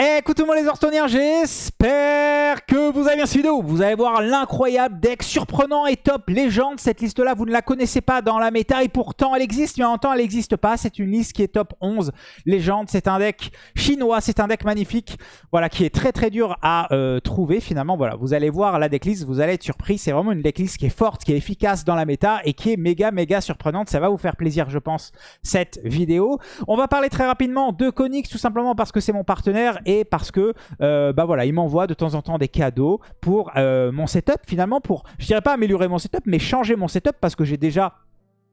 Eh, écoutez-moi les Orstoniens, j'espère que vous avez bien suivi vidéo. Vous allez voir l'incroyable deck surprenant et top légende. Cette liste-là, vous ne la connaissez pas dans la méta et pourtant elle existe, mais en même temps elle n'existe pas. C'est une liste qui est top 11 légende. C'est un deck chinois, c'est un deck magnifique, voilà, qui est très très dur à euh, trouver finalement. Voilà, vous allez voir la decklist, vous allez être surpris. C'est vraiment une decklist qui est forte, qui est efficace dans la méta et qui est méga méga surprenante. Ça va vous faire plaisir, je pense, cette vidéo. On va parler très rapidement de Konix, tout simplement parce que c'est mon partenaire et parce que euh, bah voilà, il m'envoie de temps en temps des cadeaux pour euh, mon setup finalement, pour, je dirais pas améliorer mon setup, mais changer mon setup parce que j'ai déjà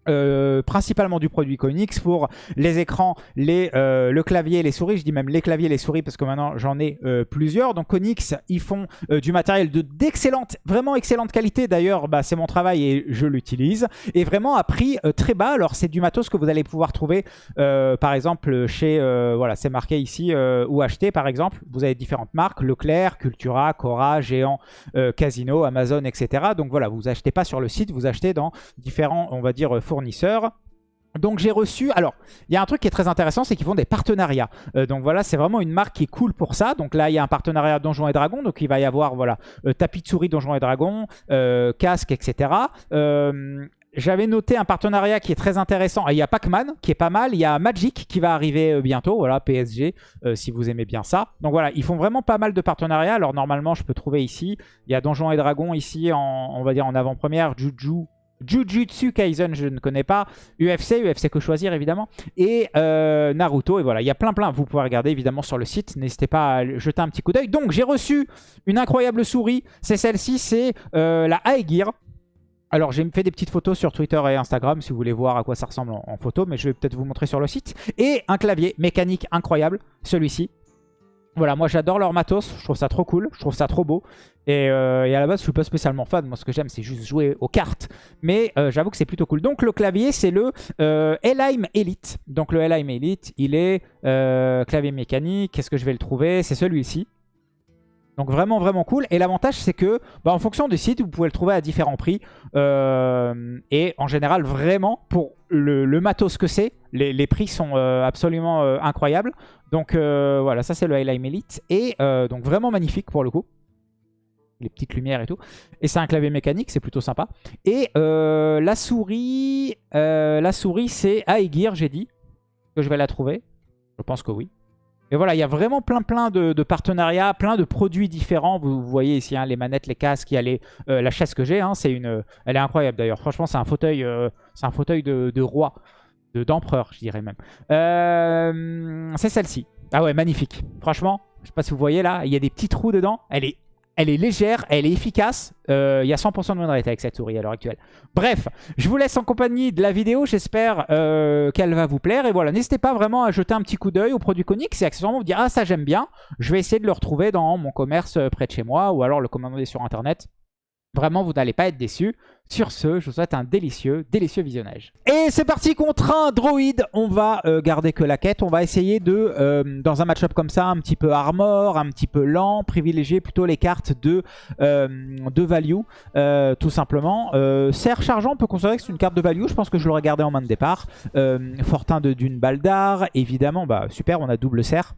euh, principalement du produit Konix pour les écrans, les, euh, le clavier les souris. Je dis même les claviers et les souris parce que maintenant j'en ai euh, plusieurs. Donc Konix, ils font du matériel d'excellente, vraiment excellente qualité. D'ailleurs, bah, c'est mon travail et je l'utilise. Et vraiment à prix très bas. Alors c'est du matos que vous allez pouvoir trouver par exemple chez, voilà c'est marqué ici, ou acheter par exemple. Vous avez différentes marques, Leclerc, Cultura, Cora, Géant, Casino, Amazon, etc. Donc voilà, vous achetez pas sur le site, vous achetez dans différents, on va dire, donc j'ai reçu, alors il y a un truc qui est très intéressant, c'est qu'ils font des partenariats. Euh, donc voilà, c'est vraiment une marque qui est cool pour ça. Donc là il y a un partenariat Donjons et Dragons, donc il va y avoir voilà euh, tapis de souris Donjons et Dragons, euh, casque, etc. J'avais noté un partenariat qui est très intéressant. Il y a Pac-Man qui est pas mal. Il y a Magic qui va arriver bientôt. Voilà, PSG, si vous aimez bien ça. Donc voilà, ils font vraiment pas mal de partenariats. Alors normalement, je peux trouver ici. Il y a Donjons et Dragons ici, on va dire en avant-première. Juju, Jujutsu Kaisen, je ne connais pas. UFC, UFC que choisir évidemment. Et euh, Naruto, et voilà, il y a plein plein. Vous pouvez regarder évidemment sur le site. N'hésitez pas à jeter un petit coup d'œil. Donc j'ai reçu une incroyable souris. C'est celle-ci, c'est euh, la Aegir. Alors j'ai fait des petites photos sur Twitter et Instagram si vous voulez voir à quoi ça ressemble en photo. Mais je vais peut-être vous montrer sur le site. Et un clavier mécanique incroyable, celui-ci. Voilà, moi j'adore leur matos, je trouve ça trop cool, je trouve ça trop beau. Et, euh, à la base, je suis pas spécialement fan, moi ce que j'aime c'est juste jouer aux cartes. Mais euh, j'avoue que c'est plutôt cool. Donc le clavier c'est le euh, Elheim Elite. Donc le Elheim Elite, il est clavier mécanique, qu'est-ce que je vais le trouver? C'est celui-ci. Donc vraiment vraiment cool. Et l'avantage c'est que bah, en fonction du site, vous pouvez le trouver à différents prix. Euh, et en général vraiment pour le, matos que c'est, les, prix sont euh, absolument euh, incroyables. Donc voilà, ça c'est le Highlight Elite. Et donc vraiment magnifique pour le coup. Les petites lumières et tout. Et c'est un clavier mécanique, c'est plutôt sympa. Et la souris, la souris c'est Aegir, j'ai dit. Que je vais la trouver. Je pense que oui. Et voilà, il y a vraiment plein plein de, partenariats, plein de produits différents. Vous, voyez ici hein, les manettes, les casques, il y a les, euh, la chaise que j'ai. Hein, elle est incroyable d'ailleurs. Franchement, c'est un fauteuil, euh, c'est un fauteuil de, de roi, d'empereur, je dirais même. Euh, c'est celle-ci. Ah ouais, magnifique. Franchement, je sais pas si vous voyez là, il y a des petits trous dedans. Elle est légère, elle est efficace. Euh, il y a 100% de win rate avec cette souris à l'heure actuelle. Bref, je vous laisse en compagnie de la vidéo. J'espère euh, qu'elle va vous plaire. Et voilà, n'hésitez pas vraiment à jeter un petit coup d'œil au produit Konix et accessoirement vous dire « Ah, ça j'aime bien ». Je vais essayer de le retrouver dans mon commerce près de chez moi ou alors le commander sur Internet. Vraiment, vous n'allez pas être déçus. Sur ce, je vous souhaite un délicieux, délicieux visionnage. Et c'est parti contre un droïde. On va euh, garder que la quête. On va essayer de, euh, dans un match-up comme ça, un petit peu armor, un petit peu lent, privilégier plutôt les cartes de, euh, de value, tout simplement. Serre chargeant, on peut considérer que c'est une carte de value. Je pense que je l'aurais gardé en main de départ. Fortin d'une balle d'art, évidemment. Bah, super, on a double serre.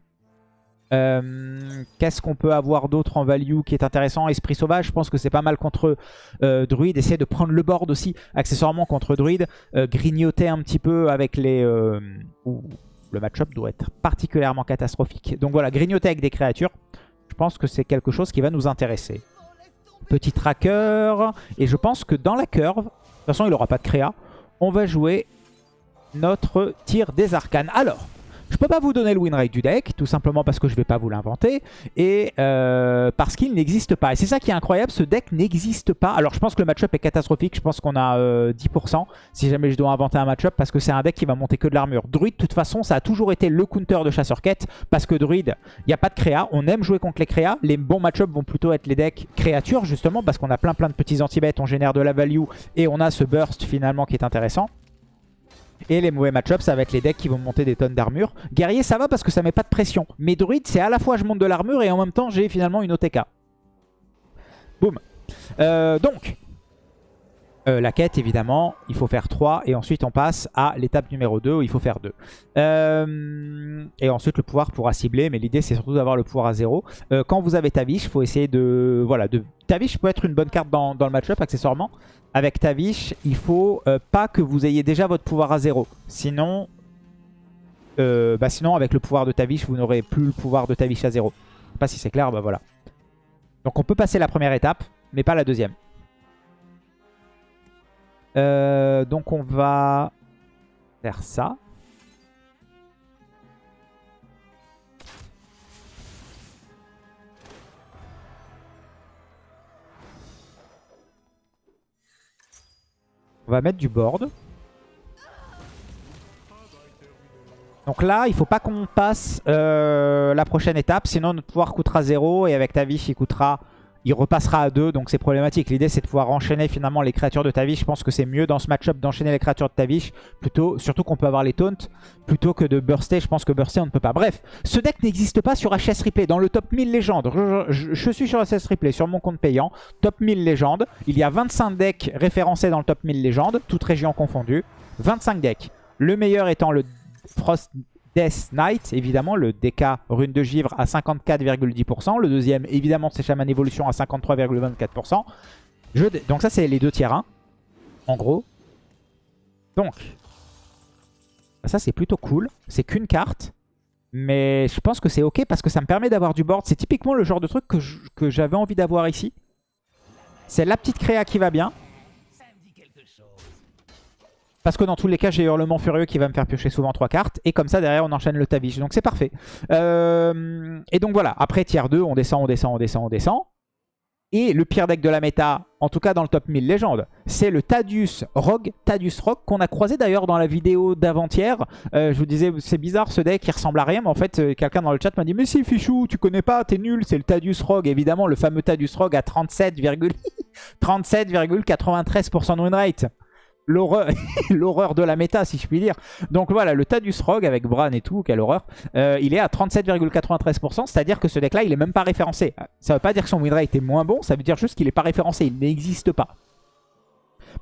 Euh, qu'est-ce qu'on peut avoir d'autre en value qui est intéressant? Esprit sauvage, je pense que c'est pas mal contre euh, Druide. Essayer de prendre le board aussi, accessoirement contre Druide. Euh, grignoter un petit peu avec les... le match-up doit être particulièrement catastrophique. Donc voilà, grignoter avec des créatures. Je pense que c'est quelque chose qui va nous intéresser. Petit tracker. Et je pense que dans la curve, de toute façon il n'aura pas de créa, on va jouer notre tir des arcanes. Alors, je peux pas vous donner le win rate du deck, tout simplement parce que je vais pas vous l'inventer, et euh, parce qu'il n'existe pas. Et c'est ça qui est incroyable, ce deck n'existe pas. Alors je pense que le match-up est catastrophique, je pense qu'on a 10% euh, si jamais je dois inventer un match-up, parce que c'est un deck qui va monter que de l'armure. Druid, de toute façon, ça a toujours été le counter de chasseur-quête, parce que Druid, il n'y a pas de créa, on aime jouer contre les créas. Les bons match-up vont plutôt être les decks créatures, justement, parce qu'on a plein plein de petits anti-bêtes, on génère de la value, et on a ce burst finalement qui est intéressant. Et les mauvais match-ups, ça va être les decks qui vont monter des tonnes d'armure. Guerrier, ça va parce que ça met pas de pression. Mais druide, c'est à la fois je monte de l'armure et en même temps, j'ai finalement une OTK. Boum. Euh, donc, Euh, la quête, évidemment, il faut faire 3. Et ensuite, on passe à l'étape numéro 2 où il faut faire 2. Euh, et ensuite, le pouvoir pourra cibler. Mais l'idée, c'est surtout d'avoir le pouvoir à 0. Euh, quand vous avez Tavish, il faut essayer de... Voilà, de... Tavish peut être une bonne carte dans, le match-up, accessoirement. Avec Tavish, il faut pas que vous ayez déjà votre pouvoir à 0. Sinon, bah avec le pouvoir de Tavish, vous n'aurez plus le pouvoir de Tavish à 0. Je sais pas si c'est clair, bah voilà. Donc on peut passer la première étape, mais pas la deuxième. Euh, donc on va faire ça. On va mettre du board. Donc là, il faut pas qu'on passe euh, la prochaine étape, sinon notre pouvoir coûtera 0 et avec ta vie, il coûtera il repassera à 2, donc c'est problématique. L'idée, c'est de pouvoir enchaîner finalement les créatures de Tavish. Je pense que c'est mieux dans ce match-up d'enchaîner les créatures de Tavish, plutôt, surtout qu'on peut avoir les taunts, plutôt que de burster. Je pense que burster, on ne peut pas. Bref, ce deck n'existe pas sur HS Replay. Dans le top 1000 légendes, je, suis sur HS Replay, sur mon compte payant, top 1000 légendes. Il y a 25 decks référencés dans le top 1000 légendes, toutes régions confondues. 25 decks. Le meilleur étant le Frost Death Knight, évidemment, le DK rune de givre à 54,10%. Le deuxième, évidemment, c'est Shaman Evolution à 53,24%. Donc ça, c'est les deux tiers 1, en gros. Donc, ça, c'est plutôt cool. C'est qu'une carte. Mais je pense que c'est ok parce que ça me permet d'avoir du board. C'est typiquement le genre de truc que j'avais envie d'avoir ici. C'est la petite créa qui va bien. Parce que dans tous les cas, j'ai Hurlement Furieux qui va me faire piocher souvent 3 cartes. Et comme ça, derrière, on enchaîne le Tavish. Donc c'est parfait. Euh, et donc voilà, après tiers 2, on descend, on descend, on descend, on descend. Et le pire deck de la méta, en tout cas dans le top 1000 légende, c'est le Tadius Rogue, Tadius Rogue, qu'on a croisé d'ailleurs dans la vidéo d'avant-hier. Euh, je vous disais, c'est bizarre ce deck, il ressemble à rien, mais en fait, euh, quelqu'un dans le chat m'a dit « Mais si, Fichou, tu connais pas, t'es nul, c'est le Tadius Rogue. » Évidemment, le fameux Tadius Rogue à 37,93% de win rate l'horreur de la méta, si je puis dire. Donc voilà, le Tadus Rogue avec Bran et tout, quelle horreur, euh, il est à 37,93%, c'est-à-dire que ce deck-là, il est même pas référencé. Ça veut pas dire que son win était moins bon, ça veut dire juste qu'il est pas référencé, il n'existe pas.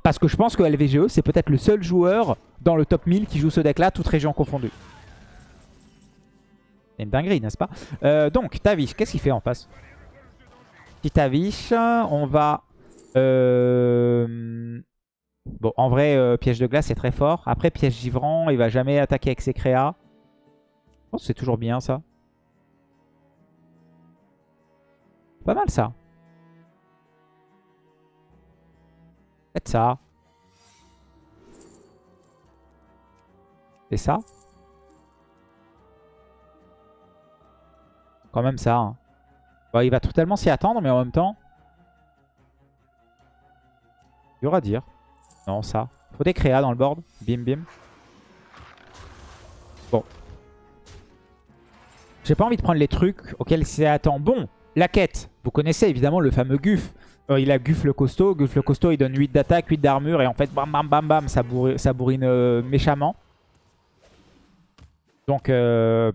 Parce que je pense que LVGE, c'est peut-être le seul joueur dans le top 1000 qui joue ce deck-là, toute région confondue. C'est une dinguerie, n'est-ce pas? Euh, Donc, Tavish, qu'est-ce qu'il fait en face? Petit Tavish, on va... Euh... Bon, en vrai, euh, piège de glace, c'est très fort. Après, piège givrant, il va jamais attaquer avec ses créas. Que c'est toujours bien, ça. Pas mal, ça. Faites ça. C'est ça. Quand même ça. Hein. Bon, il va totalement s'y attendre, mais en même temps... Il y aura à dire. Non, ça. Faut des créas dans le board. Bim, bim. Bon. J'ai pas envie de prendre les trucs auxquels c'est attend. Bon, la quête. Vous connaissez évidemment le fameux Guff. Euh, il a Guff le costaud. Guff le costaud, il donne 8 d'attaque, 8 d'armure. Et en fait, bam, bam, bam, bam, ça, bourrine, euh, méchamment. Donc, euh...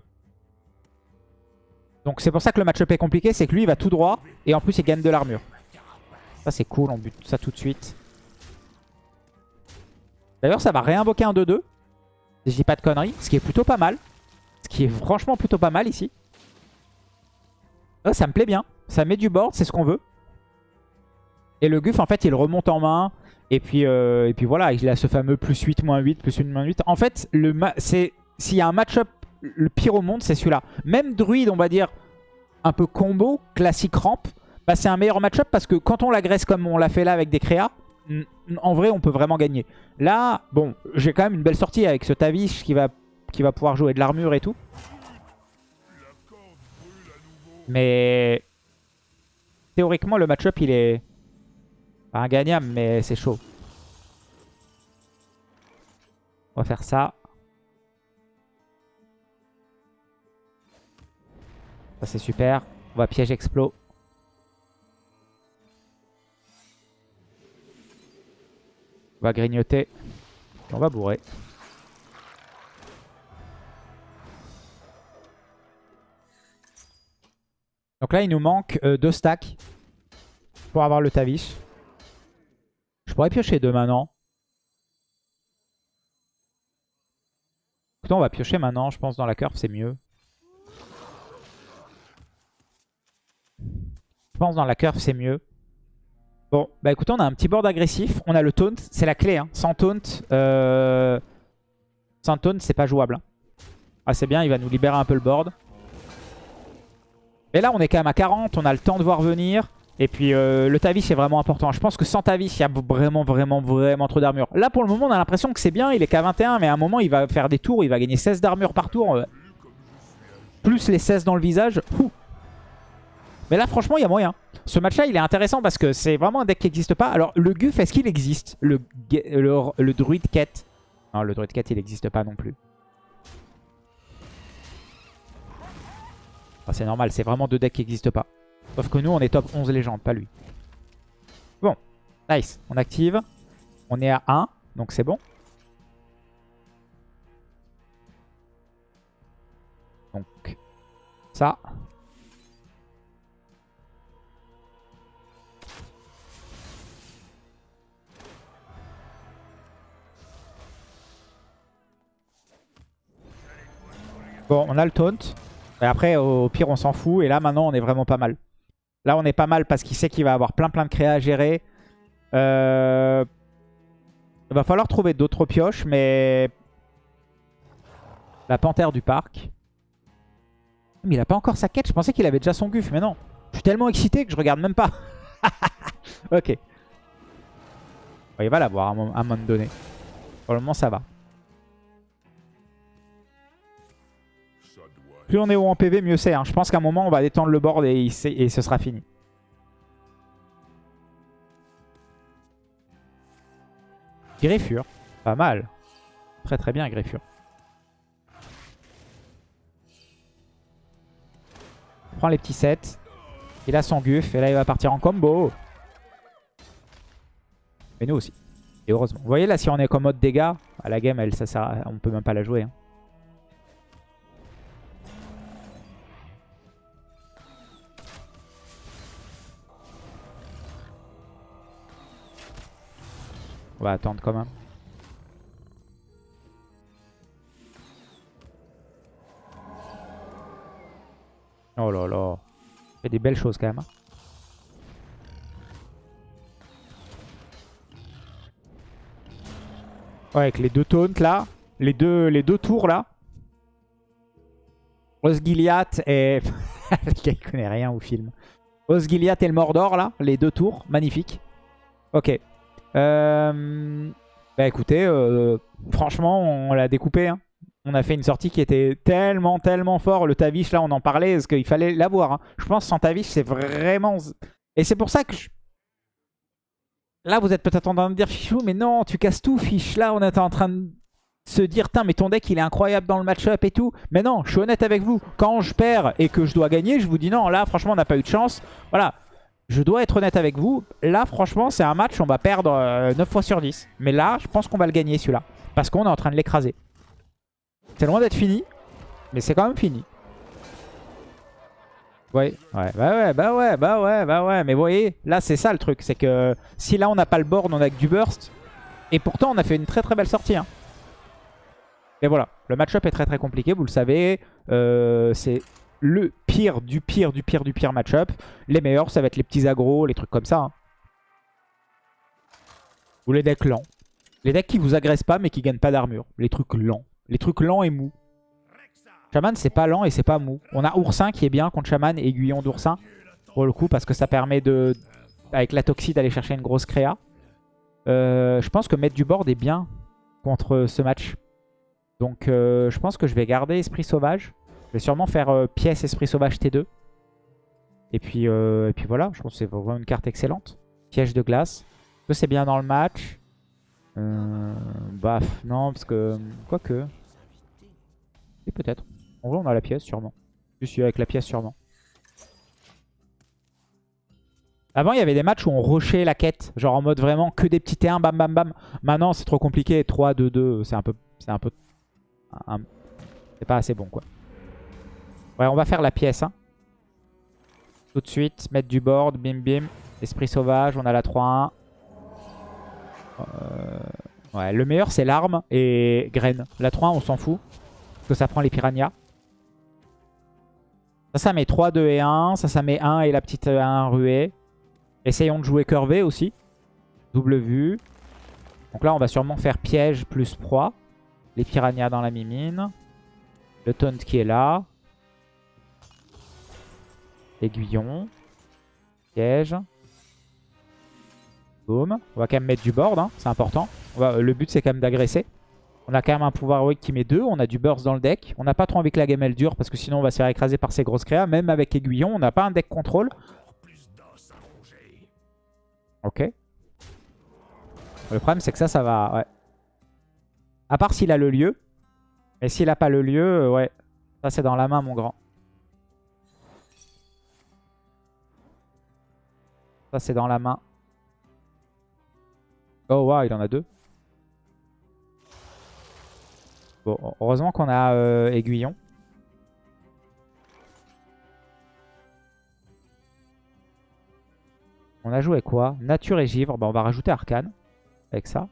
donc c'est pour ça que le match-up est compliqué. C'est que lui, il va tout droit. Et en plus, il gagne de l'armure. Ça, c'est cool. On bute ça tout de suite. D'ailleurs, ça va réinvoquer un 2-2. Si je dis pas de conneries. Ce qui est plutôt pas mal. Ce qui est franchement plutôt pas mal ici. ça me plaît bien. Ça met du board, c'est ce qu'on veut. Et le Guff, en fait, il remonte en main. Et puis, euh, et puis voilà, il a ce fameux plus 8, moins 8, plus 1, moins 8. En fait, s'il y a un match-up le pire au monde, c'est celui-là. Même druide, on va dire, un peu combo, classique ramp, bah, c'est un meilleur match-up parce que quand on l'agresse comme on l'a fait là avec des créas, en vrai, on peut vraiment gagner. Là, bon, j'ai quand même une belle sortie avec ce Tavish qui va, qui va pouvoir jouer de l'armure et tout. Mais théoriquement, le match-up, il est pas ingagnable, mais c'est chaud. On va faire ça. Ça, c'est super. On va piège explos. On va grignoter. on va bourrer. Donc là, il nous manque euh, deux stacks pour avoir le Tavish. Je pourrait piocher deux maintenant. Écoutez, on va piocher maintenant. Je pense dans la curve, c'est mieux. Je pense dans la curve, c'est mieux. Bon, bah écoutez, on a un petit board agressif. On a le taunt. C'est la clé. Hein. Sans taunt, euh... sans taunt, c'est pas jouable. Hein. Ah, c'est bien, il va nous libérer un peu le board. Et là, on est quand même à 40. On a le temps de voir venir. Et puis, euh, le Tavis est vraiment important. Je pense que sans Tavis, il y a vraiment, vraiment, vraiment trop d'armure. Là, pour le moment, on a l'impression que c'est bien. Il est qu'à 21. Mais à un moment, il va faire des tours. Il va gagner 16 d'armure par tour. Euh. Plus les 16 dans le visage. Mais là, franchement, il y a moyen. Ce match-là, il est intéressant parce que c'est vraiment un deck qui n'existe pas. Alors, le Guff, est-ce qu'il existe? Le, le, le Druid Ket Non, le Druid Ket, il n'existe pas non plus. c'est normal, c'est vraiment deux decks qui n'existent pas. Sauf que nous, on est top 11 légendes, pas lui. Bon, nice. On active. On est à 1, donc c'est bon. Donc, ça. Bon, on a le taunt. Et après, au pire, on s'en fout. Et là, maintenant, on est vraiment pas mal. Là, on est pas mal parce qu'il sait qu'il va avoir plein plein de créas à gérer. Euh, il va falloir trouver d'autres pioches, mais... La panthère du parc. Mais il a pas encore sa quête. Je pensais qu'il avait déjà son guf, mais non. Je suis tellement excité que je regarde même pas. ok. il va l'avoir à un moment donné. Pour le moment, ça va. Plus on est haut en PV, mieux c'est. Hein. Je pense qu'à un moment, on va détendre le board et, ce sera fini. Greffure. Pas mal. Très très bien, Greffure. On prend les petits sets. Il a son Guff. Et là, il va partir en combo. Et nous aussi. Et heureusement. Vous voyez là, si on est comme mode dégâts, à la game, elle, ça on peut même pas la jouer. Hein. On va attendre quand même. Oh là là. Fait des belles choses quand même. Hein. Ouais, avec les deux taunts là. Les deux, les deux tours là. Osgiliath et... Il connaît rien au film. Osgiliath et le Mordor là. Les deux tours. Magnifique. Ok. Euh, bah écoutez, euh, franchement, on l'a découpé. Hein. On a fait une sortie qui était tellement, tellement fort. Le Tavish, là, on en parlait, parce qu'il fallait l'avoir. Hein. Je pense sans Tavish, c'est vraiment... Et c'est pour ça que... Là, vous êtes peut-être en train de dire, Fichou, mais non, tu casses tout, Fiche. Là, on est en train de se dire, tiens, mais ton deck, il est incroyable dans le match-up et tout. Mais non, je suis honnête avec vous. Quand je perds et que je dois gagner, je vous dis non, là, franchement, on n'a pas eu de chance. Voilà, je dois être honnête avec vous. Là, franchement, c'est un match, on va perdre 9 euh, fois sur 10. Mais là, je pense qu'on va le gagner, celui-là. Parce qu'on est en train de l'écraser. C'est loin d'être fini, mais c'est quand même fini. Ouais, ouais, bah ouais, bah ouais, bah ouais, bah ouais. Mais vous voyez, là, c'est ça le truc. C'est que si là, on n'a pas le board, on a que du burst. Et pourtant, on a fait une très très belle sortie. Hein. Et voilà, le match-up est très très compliqué, vous le savez. Euh, c'est le pire du pire du pire du pire match-up. Les meilleurs, ça va être les petits agros, les trucs comme ça. Hein. Ou les decks lents. Les decks qui vous agressent pas mais qui gagnent pas d'armure. Les trucs lents. Les trucs lents et mous. Shaman, c'est pas lent et c'est pas mou. On a Oursin qui est bien contre Shaman Aiguillon d'Oursin. Pour le coup, parce que ça permet de, avec la Toxie d'aller chercher une grosse créa. Euh, je pense que mettre du board est bien contre ce match. Donc euh, je pense que je vais garder Esprit Sauvage. Je vais sûrement faire euh, pièce Esprit Sauvage T2. Et puis, euh, et puis voilà, je pense que c'est vraiment une carte excellente. Piège de glace. Que c'est bien dans le match? Euh, Baf, non, parce que... Quoique. Et peut-être. En vrai, on a la pièce, sûrement. Je suis avec la pièce, sûrement. Avant, il y avait des matchs où on rushait la quête. Genre en mode vraiment que des petits T1, bam, bam, bam. Maintenant, c'est trop compliqué. 3, 2, 2, c'est un peu... C'est un peu... C'est pas assez bon, quoi. On va faire la pièce. Hein. Tout de suite, mettre du board, bim bim. Esprit sauvage, on a la 3-1. Ouais, le meilleur c'est l'arme et graine. La 3 on s'en fout. Parce que ça prend les piranhas. Ça, ça met 3, 2 et 1. Ça, ça met 1 et la petite 1 ruée. Essayons de jouer curvé aussi. Double vue. Donc là, on va sûrement faire piège plus proie. Les piranhas dans la mimine. Le taunt qui est là. Aiguillon. Piège. Boom. On va quand même mettre du board, hein. c'est important. le but, c'est quand même d'agresser. On a quand même un pouvoir heroic qui met 2. On a du burst dans le deck. On n'a pas trop envie que la gamelle dure parce que sinon on va se faire écraser par ces grosses créas. Même avec aiguillon, on n'a pas un deck contrôle. Ok. Le problème, c'est que ça, ça va... Ouais. À part s'il a le lieu. Mais s'il n'a pas le lieu, euh, ouais. Ça, c'est dans la main, mon grand. Ça, c'est dans la main. Oh, wow, il en a deux. Bon, heureusement qu'on a euh, Aiguillon. On a joué quoi? Nature et givre. Bah, on va rajouter Arcane avec ça.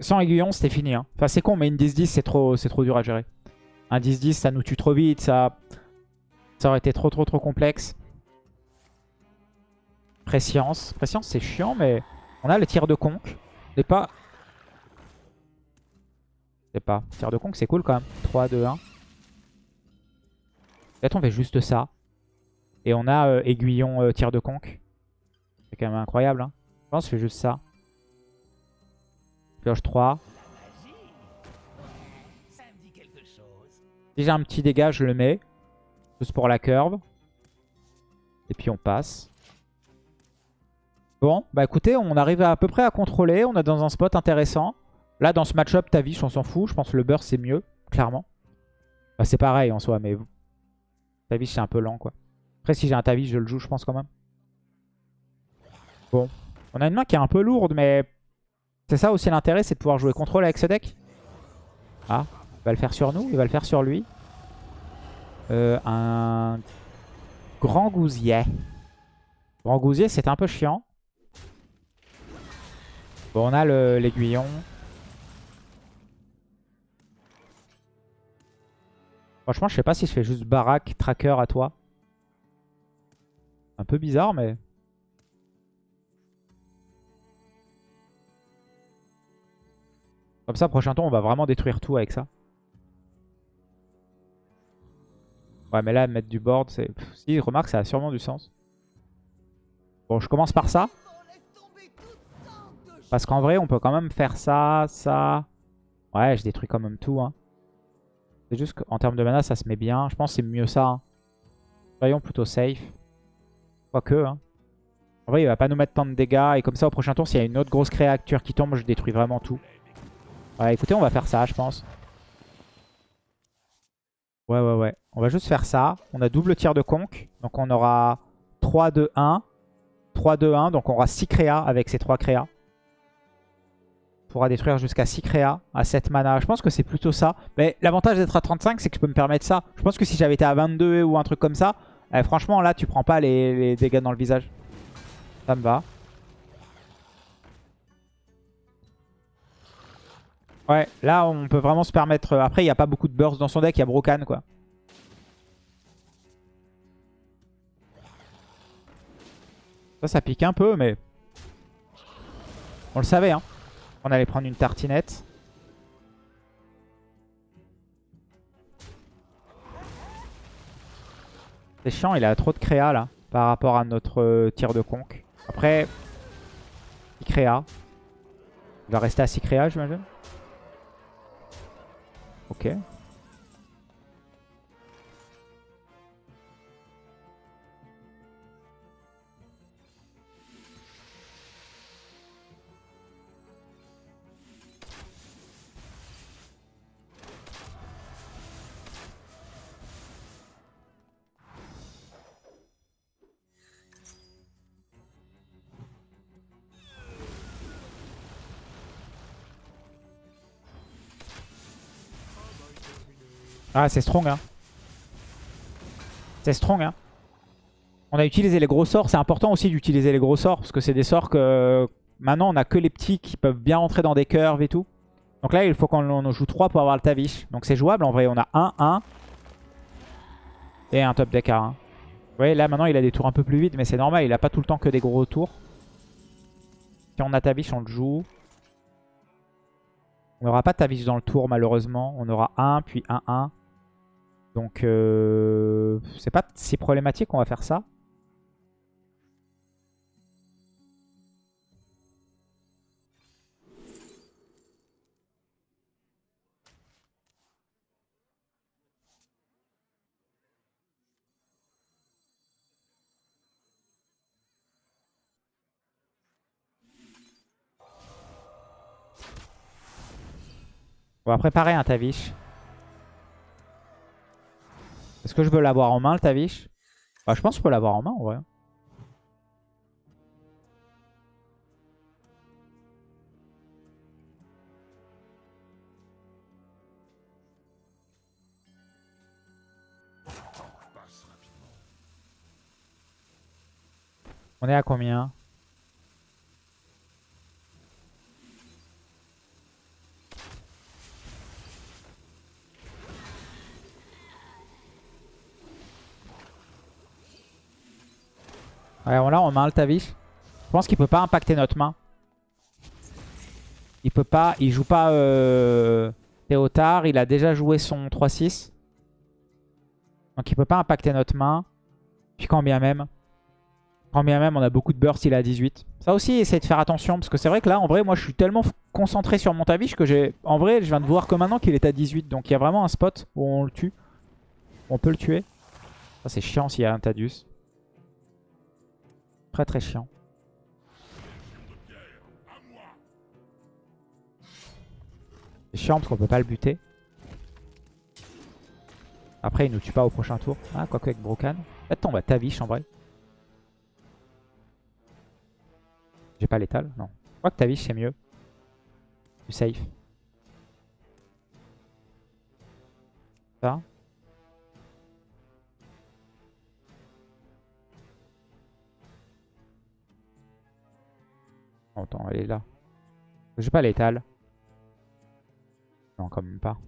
Sans aiguillon, c'était fini. Hein. Enfin, c'est con, mais une 10-10, c'est trop, trop dur à gérer. Un 10-10, ça nous tue trop vite. Ça, ça aurait été trop, trop, trop complexe. Préscience. Préscience, c'est chiant, mais on a le tir de conque. C'est pas... C'est pas. Tir de conque, c'est cool quand même. 3, 2, 1. Peut-être on fait juste ça. Et on a euh, aiguillon euh, tir de conque. C'est quand même incroyable. Hein. Je pense que je juste ça. Pioche 3. Si j'ai un petit dégât, je le mets. Juste pour la curve. Et puis on passe. Bon, bah écoutez, on arrive à, peu près à contrôler. On est dans un spot intéressant. Là, dans ce match-up, Tavish, on s'en fout. Je pense que le burst, c'est mieux, clairement. Bah, c'est pareil en soi, mais Tavish, c'est un peu lent, quoi. Après, si j'ai un Tavish, je le joue, je pense, quand même. Bon. On a une main qui est un peu lourde, mais c'est ça aussi l'intérêt, c'est de pouvoir jouer contrôle avec ce deck. Ah, il va le faire sur nous, il va le faire sur lui. Euh, un grand gousier. Grand gousier, c'est un peu chiant. Bon, on a l'aiguillon. Franchement, je sais pas si je fais juste baraque, tracker à toi. Un peu bizarre, mais... Comme ça, prochain tour, on va vraiment détruire tout avec ça. Ouais, mais là, mettre du board, c'est... Si, remarque, ça a sûrement du sens. Bon, je commence par ça. Parce qu'en vrai, on peut quand même faire ça, ça. Ouais, je détruis quand même tout. Hein. C'est juste qu'en termes de mana, ça se met bien. Je pense que c'est mieux ça. Hein. Soyons plutôt safe. Quoique. Hein. En vrai, il va pas nous mettre tant de dégâts. Et comme ça, au prochain tour, s'il y a une autre grosse créature qui tombe, je détruis vraiment tout. Ouais, écoutez, on va faire ça, je pense. Ouais, ouais, ouais. On va juste faire ça. On a double tir de conque. Donc on aura 3, 2, 1. 3, 2, 1. Donc on aura 6 créas avec ces 3 créas. On pourra détruire jusqu'à 6 créas à 7 mana. Je pense que c'est plutôt ça. Mais l'avantage d'être à 35, c'est que je peux me permettre ça. Je pense que si j'avais été à 22 ou un truc comme ça, eh, franchement, là, tu prends pas les, les dégâts dans le visage. Ça me va. Ouais, là on peut vraiment se permettre... Euh, après, il n'y a pas beaucoup de burst dans son deck, il y a Brocan quoi. Ça, ça pique un peu, mais... On le savait, hein. On allait prendre une tartinette. C'est chiant, il a trop de créa là, par rapport à notre euh, tir de conque. Après, il créa. Il va rester à 6 créa, j'imagine. Ok. Ah, c'est strong, hein. C'est strong, hein. On a utilisé les gros sorts. C'est important aussi d'utiliser les gros sorts. Parce que c'est des sorts que... Maintenant, on a que les petits qui peuvent bien rentrer dans des curves et tout. Donc là, il faut qu'on en joue 3 pour avoir le Tavish. Donc c'est jouable en vrai. On a 1, 1. Et un top deck à 1. Vous voyez, là maintenant, il a des tours un peu plus vite. Mais c'est normal, il a pas tout le temps que des gros tours. Si on a Tavish, on le joue. On n'aura pas Tavish dans le tour, malheureusement. On aura 1, puis 1, 1. Donc, euh, c'est pas si problématique, on va faire ça. On va préparer un Tavish. Est-ce que je veux l'avoir en main le Tavish? Bah, Je pense que je peux l'avoir en main en vrai. On est à combien? A un Tavish. Je pense qu'il peut pas impacter notre main. Il peut pas, il joue pas euh, Théotard, il a déjà joué son 3-6. Donc il peut pas impacter notre main. Puis quand bien même, quand bien même on a beaucoup de burst, il a 18. Ça aussi, essayez de faire attention, parce que c'est vrai que là, en vrai, moi je suis tellement concentré sur mon Tavish que j'ai... En vrai, je viens de voir que maintenant qu'il est à 18, donc il y a vraiment un spot où on le tue. On peut le tuer. Ça c'est chiant s'il y a un Tadius. Très très chiant. C'est chiant parce qu'on peut pas le buter. Après, il nous tue pas au prochain tour. Ah, quoique avec Brocan. Peut-être on va Tavish en vrai. J'ai pas l'étal, non. Je crois que Tavish c'est mieux. Plus safe. Ça. Attends, elle est là. J'ai pas l'étal. Non, quand même pas.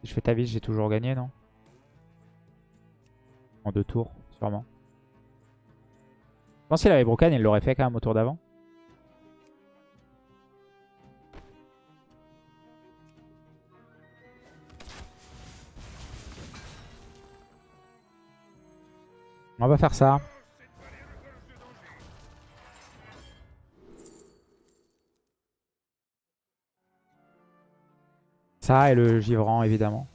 Si je fais Tavish, j'ai toujours gagné, non? En deux tours, sûrement. Je pense qu'il avait Brocan, il l'aurait fait quand même au tour d'avant. On va faire ça. Ça et le givrant, évidemment.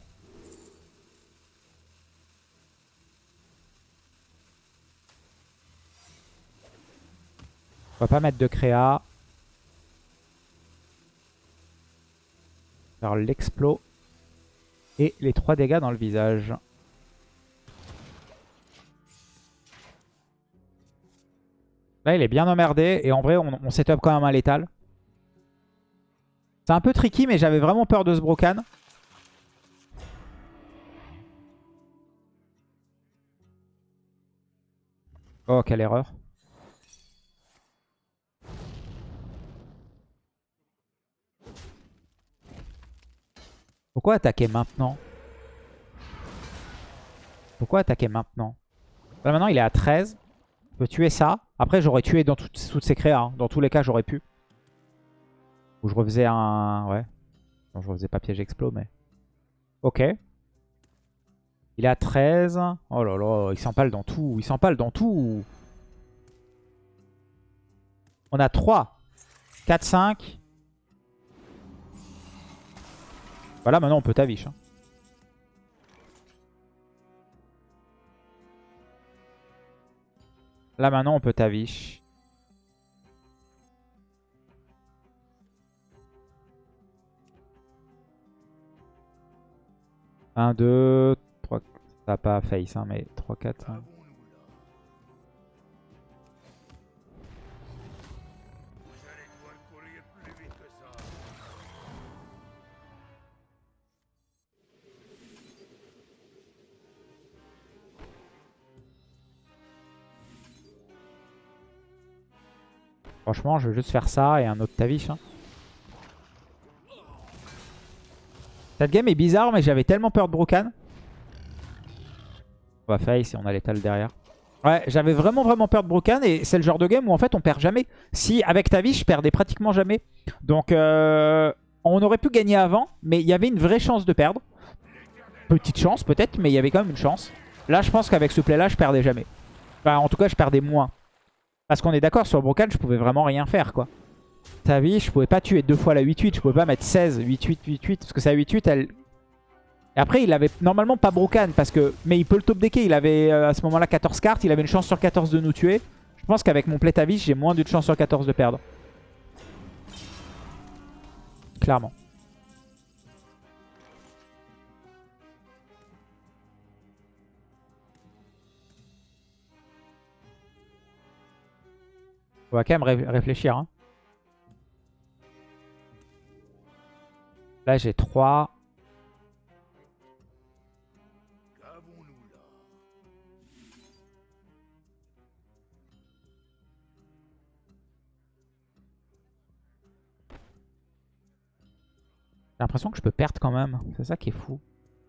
On va pas mettre de créa. Faire l'explo. Et les 3 dégâts dans le visage. Là, il est bien emmerdé. Et en vrai, on, on set up quand même un létal. C'est un peu tricky, mais j'avais vraiment peur de ce Brocan. Oh, quelle erreur. Pourquoi attaquer maintenant? Pourquoi attaquer maintenant? Là maintenant il est à 13. On peut tuer ça. Après j'aurais tué dans toutes, ces créas. Hein. Dans tous les cas j'aurais pu. Ou je refaisais un... Ouais. Non, je refaisais pas piège explo, mais... Ok. Il est à 13. Oh là là, il s'empale dans tout. Il s'empale dans tout. On a 3. 4, 5. Voilà, maintenant on peut tavish. Hein. Là maintenant on peut tavish. 1, 2, 3, ça pas face, hein, mais 3, 4. Hein. Franchement, je veux juste faire ça et un autre Tavish. Hein. Cette game est bizarre, mais j'avais tellement peur de Brokan. On va face et on a l'étal derrière. Ouais, j'avais vraiment vraiment peur de Brokan et c'est le genre de game où en fait on perd jamais. Si avec Tavish, je perdais pratiquement jamais. Donc euh, on aurait pu gagner avant, mais il y avait une vraie chance de perdre. Petite chance peut-être, mais il y avait quand même une chance. Là, je pense qu'avec ce play-là, je perdais jamais. Enfin, en tout cas, je perdais moins. Parce qu'on est d'accord, sur Brokan, je pouvais vraiment rien faire, quoi. Tavish, je pouvais pas tuer deux fois la 8-8. Je pouvais pas mettre 16, 8-8, 8-8. Parce que sa 8-8, elle... Et après, il avait normalement pas Brokan. Parce que... Mais il peut le top decker. Il avait euh, à ce moment-là 14 cartes. Il avait une chance sur 14 de nous tuer. Je pense qu'avec mon play Tavish, j'ai moins d'une chance sur 14 de perdre. Clairement. On va quand même réfléchir. Hein. Là, j'ai 3. J'ai l'impression que je peux perdre quand même. C'est ça qui est fou.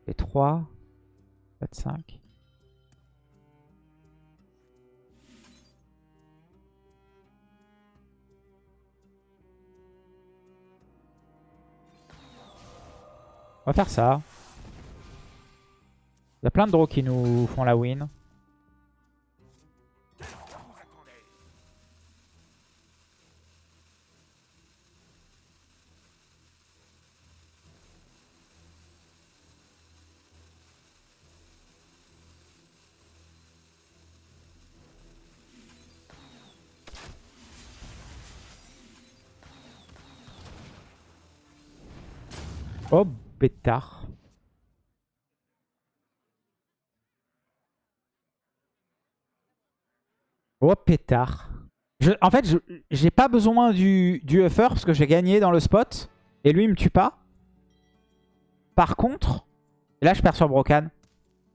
J'ai 3, 4, 5. On va faire ça. Il y a plein de draws qui nous font la win. Oh pétard. Oh pétard. en fait, j'ai pas besoin du, du parce que j'ai gagné dans le spot. Et lui, il me tue pas. Par contre, là, je perds sur Brocan.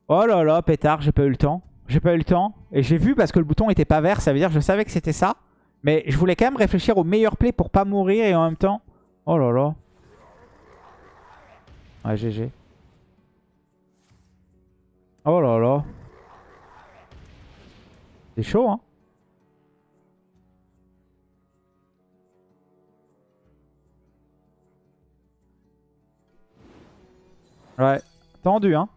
Oh là là, pétard, j'ai pas eu le temps. J'ai pas eu le temps. Et j'ai vu parce que le bouton était pas vert. Ça veut dire que je savais que c'était ça. Mais je voulais quand même réfléchir au meilleur play pour pas mourir et en même temps... Oh là là. Ouais, GG. Oh là là. C'est chaud, hein. Ouais, tendu, hein.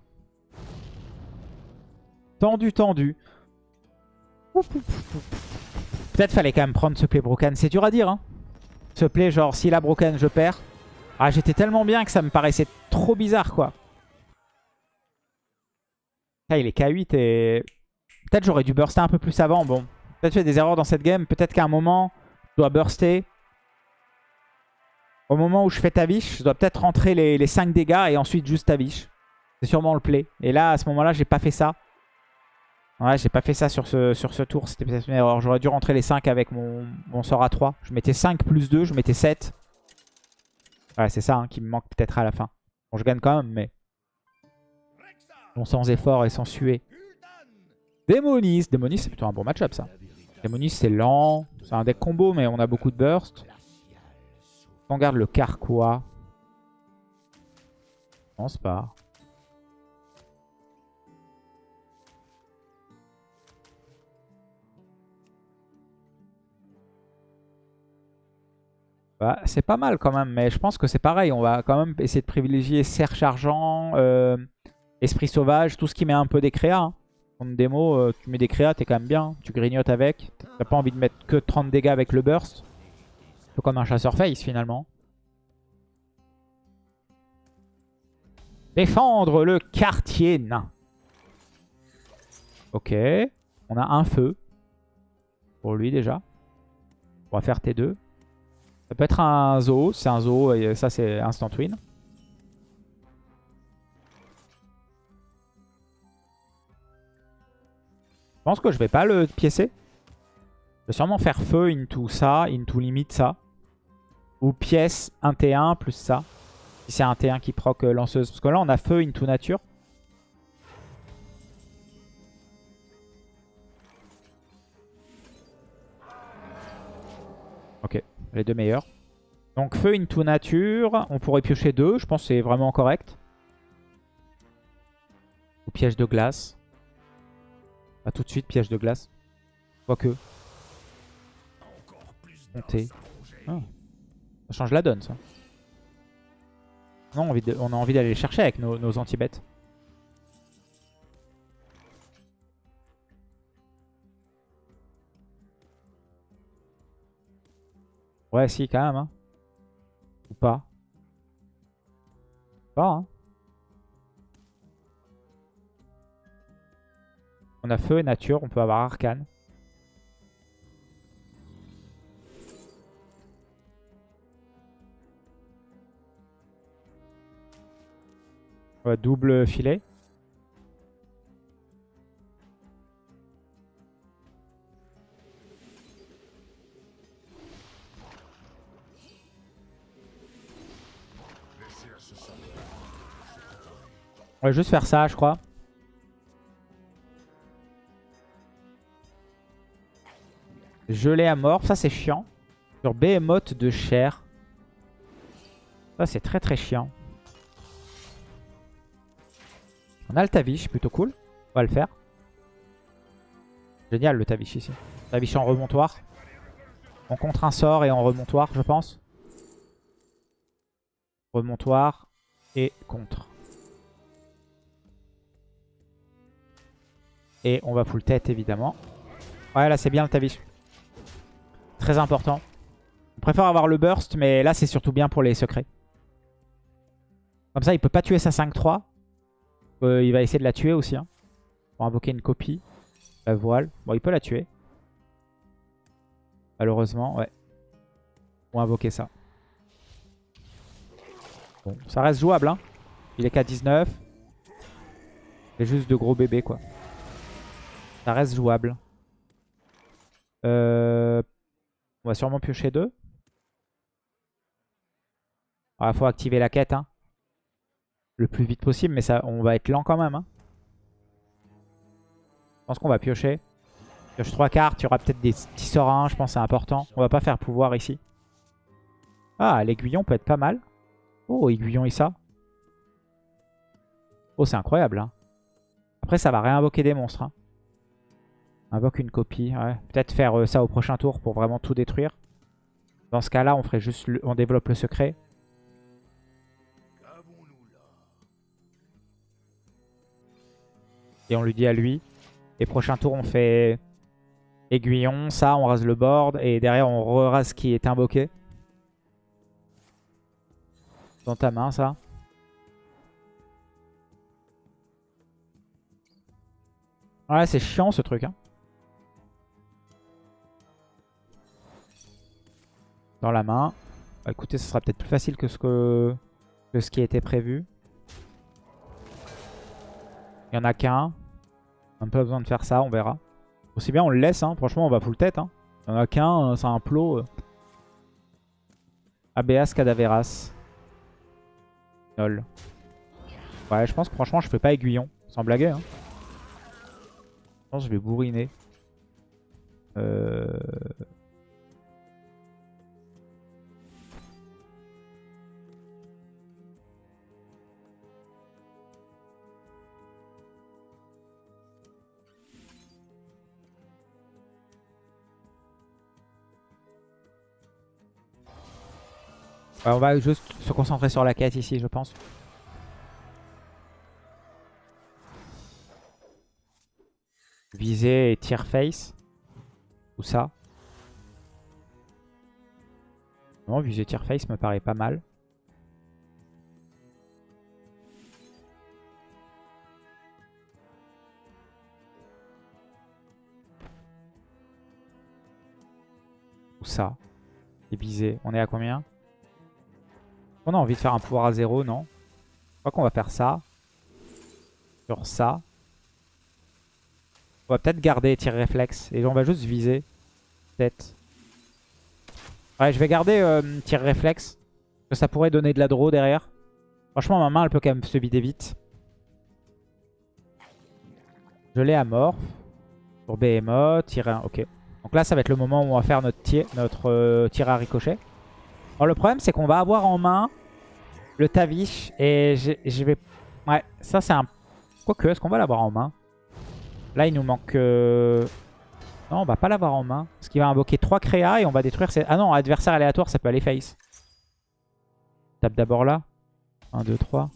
Tendu, tendu. Peut-être fallait quand même prendre ce play broken. C'est dur à dire, hein. Ce play, genre, s'il a broken, je perds. Ah, j'étais tellement bien que ça me paraissait trop bizarre, quoi. Ah, il est K8 et... Peut-être j'aurais dû burster un peu plus avant. Bon, peut-être fait des erreurs dans cette game. Peut-être qu'à un moment, je dois burster. Au moment où je fais Tavish, je dois peut-être rentrer les, 5 dégâts et ensuite juste Tavish. C'est sûrement le play. Et là, à ce moment-là, j'ai pas fait ça. Ouais, j'ai pas fait ça sur ce, sur ce tour. C'était peut-être une erreur. J'aurais dû rentrer les 5 avec mon, mon sort à 3. Je mettais 5 plus 2, je mettais 7. Ouais, c'est ça hein, qui me manque peut-être à la fin. Bon, je gagne quand même, mais... Bon, sans effort et sans suer. Démonis. Démonis, c'est plutôt un bon match-up, ça. Démonis, c'est lent. C'est un deck combo, mais on a beaucoup de burst. On garde le Carquois. Je pense pas. Bah, c'est pas mal quand même, mais je pense que c'est pareil. On va quand même essayer de privilégier Serge Argent, euh, Esprit Sauvage, tout ce qui met un peu des créas. Hein. En démo, euh, tu mets des créas, t'es quand même bien. Tu grignotes avec. T'as pas envie de mettre que 30 dégâts avec le burst. Un peu comme un chasseur face finalement. Défendre le quartier nain. Ok. On a un feu. Pour lui déjà. On va faire T2. Ça peut être un zoo, c'est un zoo et ça c'est instant win. Je pense que je vais pas le piécer. Je vais sûrement faire feu into ça, into limite ça. Ou pièce 1 T1 plus ça. Si c'est un T1 qui proc euh, lanceuse. Parce que là on a feu into nature. Les deux meilleurs. Donc feu into nature, on pourrait piocher deux, je pense que c'est vraiment correct. Ou piège de glace. Pas tout de suite piège de glace. Quoique. Monter. Ah. Ça change la donne ça. On a envie d'aller chercher avec nos, nos anti-bêtes. Ouais, si, quand même. Hein. Ou pas. Pas, hein. On a feu et nature, on peut avoir arcane. Ouais, double filet. On va juste faire ça, je crois. Gelé amorphe, ça c'est chiant. Sur Behemoth de chair. Ça c'est très très chiant. On a le Tavish, plutôt cool. On va le faire. Génial le Tavish ici. Tavish en remontoir. On contre un sort et en remontoir, je pense. Remontoir et contre. Et on va full tête évidemment. Ouais là c'est bien le Tavish. Très important. On préfère avoir le burst mais là c'est surtout bien pour les secrets. Comme ça il peut pas tuer sa 5-3. Euh, il va essayer de la tuer aussi. Hein, pour invoquer une copie. La voile. Bon il peut la tuer. Malheureusement ouais. Pour invoquer ça. Bon ça reste jouable hein. Il est qu'à 19. C'est juste de gros bébés quoi. Ça reste jouable. Euh, on va sûrement piocher deux. Il ah, faut activer la quête. Hein. Le plus vite possible, mais ça, on va être lent quand même. Hein. Je pense qu'on va piocher. Pioche trois cartes, il y aura peut-être des petits sorts je pense que c'est important. On va pas faire pouvoir ici. Ah, l'aiguillon peut être pas mal. Oh, aiguillon et ça. Oh, c'est incroyable. Hein. Après, ça va réinvoquer des monstres. Invoque une copie. Peut-être faire euh, ça au prochain tour pour vraiment tout détruire. Dans ce cas-là, on ferait juste, on développe le secret. Et on lui dit à lui. Et prochain tour, on fait aiguillon, ça, on rase le board. Et derrière, on re-rase ce qui est invoqué. Dans ta main, ça. Ouais, c'est chiant ce truc. Hein. Dans la main. Bah, écoutez, ce sera peut-être plus facile que ce, que, ce qui était prévu. Il n'y en a qu'un. On n'a pas besoin de faire ça, on verra. Aussi bien on le laisse, hein. franchement on va full tête. Hein. Il n'y en a qu'un, euh, c'est un plot. Euh. Abeas Cadaveras. Nol. Ouais, je pense que franchement je fais pas aiguillon, sans blaguer. Hein. Je pense que je vais bourriner. Euh... on va juste se concentrer sur la quête ici, je pense. Viser et tire face. Ou ça. Non, viser tire face me paraît pas mal. Ou ça. Et viser. On est à combien? On a envie de faire un pouvoir à zéro, non Je crois qu'on va faire ça. Sur ça. On va peut-être garder tir réflexe. Et on va juste viser. Peut-être. Ouais, je vais garder euh, tir réflexe. que ça pourrait donner de la draw derrière. Franchement, ma main, elle peut quand même se vider vite. Je l'ai amorphe. Pour Behemoth, tirer un... Ok. Donc là, ça va être le moment où on va faire notre tir, euh, tir à ricochet. Alors le problème, c'est qu'on va avoir en main le Tavish. Et je vais... Ouais, ça c'est un... Quoique, est-ce qu'on va l'avoir en main? Là, il nous manque... Euh, non, on va pas l'avoir en main. Parce qu'il va invoquer 3 créas et on va détruire ses... Ah non, adversaire aléatoire, ça peut aller face. Tape d'abord là. 1, 2, 3.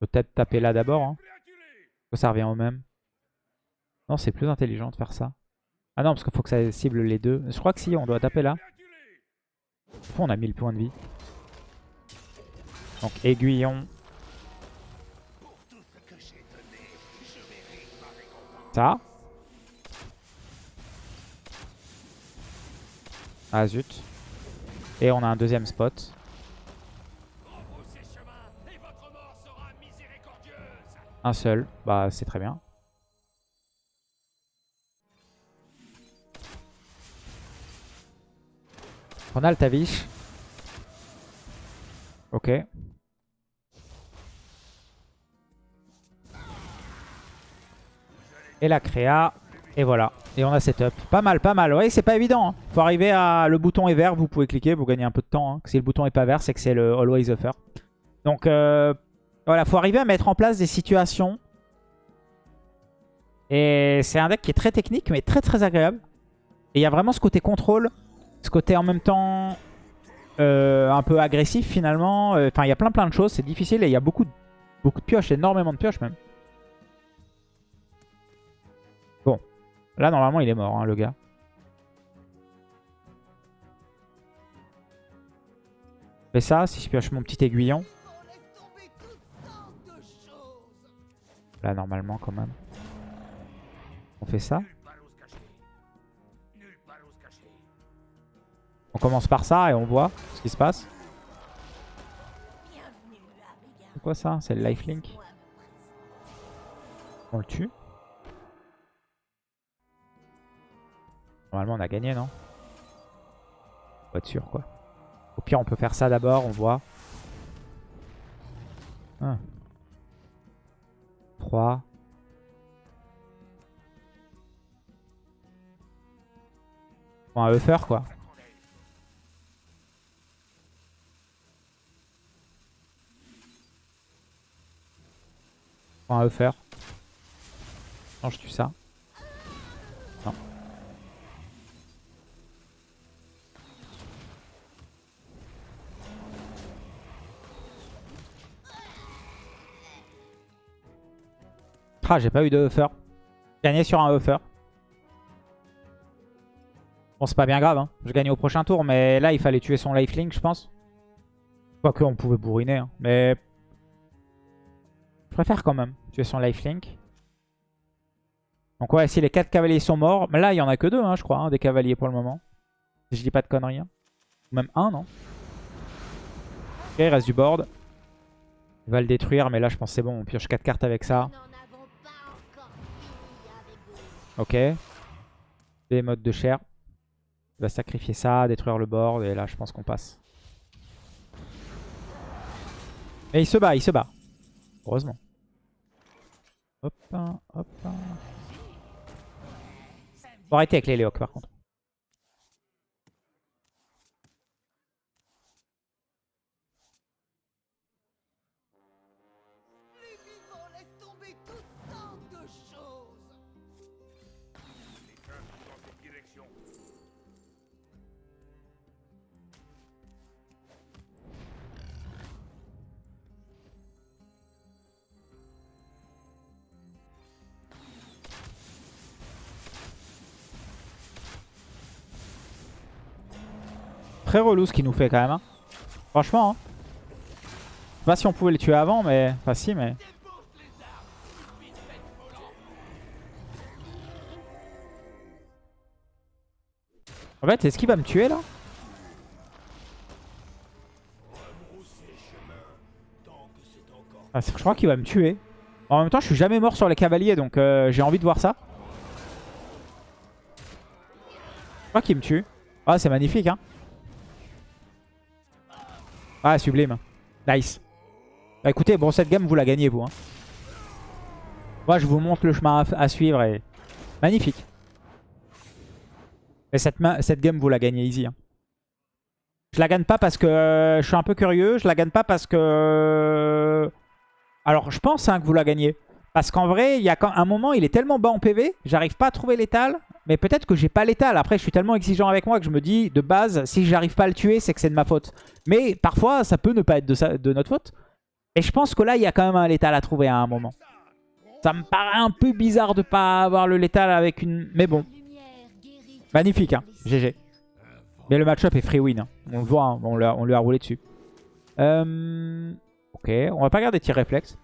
Peut-être taper là d'abord. Hein. Ça revient au même. Non, c'est plus intelligent de faire ça. Ah non, parce qu'il faut que ça cible les deux. Je crois que si, on doit taper là. on a 1000 points de vie. Donc aiguillon. Ça. Ah zut. Et on a un deuxième spot. Un seul. Bah c'est très bien. On a le Tavish. Ok. Et la créa. Et voilà. Et on a setup. Pas mal, pas mal. Oui, c'est pas évident. Hein. Faut arriver à... Le bouton est vert, vous pouvez cliquer, vous gagnez un peu de temps. Hein. Si le bouton est pas vert, c'est que c'est le Always Offer. Donc, euh... voilà. Faut arriver à mettre en place des situations. Et c'est un deck qui est très technique, mais très très agréable. Et il y a vraiment ce côté contrôle. Ce côté en même temps euh, un peu agressif finalement. Euh, enfin, il y a plein plein de choses. C'est difficile et il y a beaucoup, beaucoup de pioches, énormément de pioches même. Bon. Là, normalement, il est mort, hein, le gars. fais ça, si je pioche mon petit aiguillon. Là, normalement, quand même. On fait ça. On commence par ça et on voit ce qui se passe. C'est quoi ça? C'est le lifelink. On le tue. Normalement on a gagné non? Pas être sûr quoi. Au pire on peut faire ça d'abord, on voit. 1. 3. Bon, un buffer quoi. Un Eupher. Non, je tue ça. Ah, j'ai pas eu de Eupher. Gagné sur un Eupher. Bon, c'est pas bien grave. Hein. Je gagne au prochain tour, mais là, il fallait tuer son lifelink, je pense. Quoique, on pouvait bourriner. Hein. Mais je préfère quand même tuer son lifelink. Donc ouais, si les 4 cavaliers sont morts, mais là il y en a que 2 hein, je crois, hein, des cavaliers pour le moment. Si je dis pas de conneries. Hein. Même un, non Ok, il reste du board. Il va le détruire, mais là je pense c'est bon, on pioche 4 cartes avec ça. Ok. Des modes de chair. Il va sacrifier ça, détruire le board, et là je pense qu'on passe. Mais il se bat, il se bat. Heureusement. Hop, hop. Faut arrêter avec les Léoc par contre. Très relou ce qu'il nous fait quand même. Hein. Franchement. Hein. Je sais pas si on pouvait le tuer avant, mais... Enfin si, mais... En fait, est-ce qu'il va me tuer là? Ah, Je crois qu'il va me tuer. En même temps, je suis jamais mort sur les cavaliers, donc euh, j'ai envie de voir ça. Je crois qu'il me tue. Ah, c'est magnifique, hein. Ah, sublime. Nice. Bah écoutez, bon, cette game, vous la gagnez, vous. Hein. Moi, je vous montre le chemin à, suivre et... Magnifique. Mais cette, game, vous la gagnez easy. Hein. Je la gagne pas parce que euh, je suis un peu curieux. Je la gagne pas parce que... Alors, je pense hein, que vous la gagnez. Parce qu'en vrai, il y a quand un moment, il est tellement bas en PV, j'arrive pas à trouver l'étal. Mais peut-être que j'ai pas l'étal. Après, je suis tellement exigeant avec moi que je me dis, de base, si j'arrive pas à le tuer, c'est que c'est de ma faute. Mais parfois, ça peut ne pas être de, de notre faute. Et je pense que là, il y a quand même un létal à trouver à un moment. Ça me paraît un peu bizarre de pas avoir le létal avec une... Mais bon. Magnifique, hein. GG. Mais le match-up est free win. Hein. On le voit, hein. on, lui a, roulé dessus. Euh... Ok, on va pas garder tir réflexe.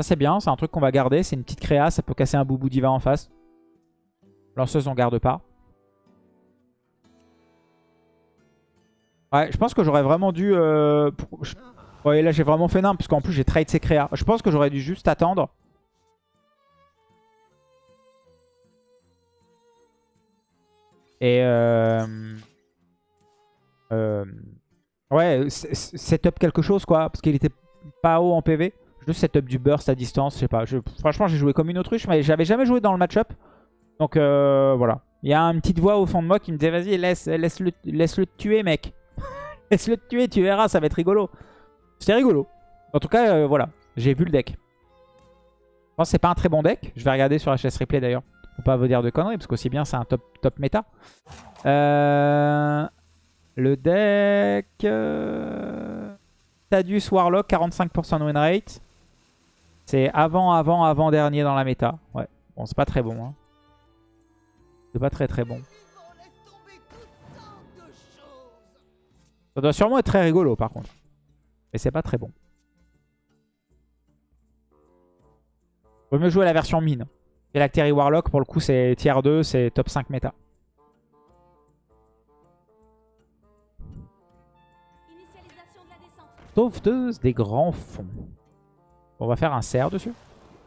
Ça c'est bien, c'est un truc qu'on va garder. C'est une petite créa, ça peut casser un boubou diva en face. Lanceuse on garde pas. Ouais, je pense que j'aurais vraiment dû... Euh, ouais, là j'ai vraiment fait n'importe parce qu'en plus j'ai trade ses créas. Je pense que j'aurais dû juste attendre. Et... Euh... Euh... Ouais, setup quelque chose quoi, parce qu'il était pas haut en PV. Juste setup du burst à distance, je sais pas. franchement, j'ai joué comme une autruche, mais j'avais jamais joué dans le match-up. Donc euh, voilà. Il y a une petite voix au fond de moi qui me disait vas-y, laisse, laisse, -le, le tuer, mec. laisse le tuer, tu verras, ça va être rigolo. C'était rigolo. En tout cas, euh, voilà. J'ai vu le deck. Je pense que c'est pas un très bon deck. Je vais regarder sur HS Replay d'ailleurs. Pour pas vous dire de conneries, parce qu'aussi bien c'est un top, top méta. Euh, le deck... Tadius Warlock, 45% win rate. C'est avant, avant, avant dernier dans la méta. Ouais. Bon, c'est pas très bon. Hein. C'est pas très très bon. Ça doit sûrement être très rigolo par contre. Mais c'est pas très bon. Vaut mieux jouer la version mine. Phylactery Warlock, pour le coup, c'est tier 2, c'est top 5 méta. Sauveteuse des grands fonds. On va faire un cerf dessus.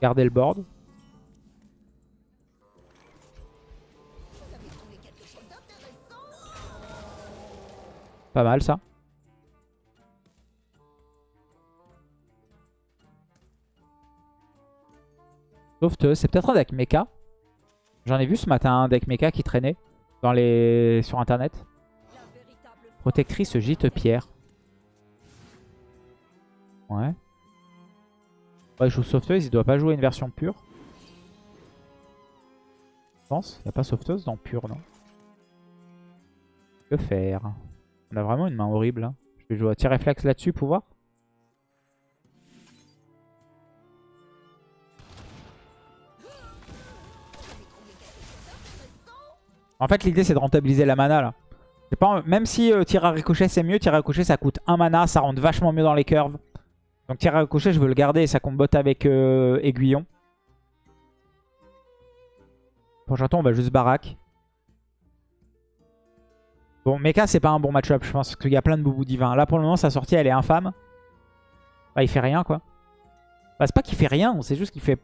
Garder le board. Pas mal ça. Sauveteuse, c'est peut-être un deck mecha. J'en ai vu ce matin un deck mecha qui traînait sur internet. Protectrice gîte pierre. Ouais. Joue il doit pas jouer une version pure. Je pense. Il n'y a pas sauveteuse dans pure, non? Que faire? On a vraiment une main horrible. Hein. Je vais jouer à tir réflexe là-dessus pour voir. En fait, l'idée, c'est de rentabiliser la mana, là. Même si euh, tir à ricochet, c'est mieux. Tir à ricochet, ça coûte 1 mana. Ça rentre vachement mieux dans les curves. Donc tir à ricochet, je veux le garder et ça combote avec euh, aiguillon. Prochain tour, on va juste baraque. Bon, Mecha, c'est pas un bon match-up, je pense, qu'il y a plein de boubou divins. Là, pour le moment, sa sortie, elle est infâme. Bah, il fait rien, quoi. Bah, c'est pas qu'il fait rien, c'est juste qu'il fait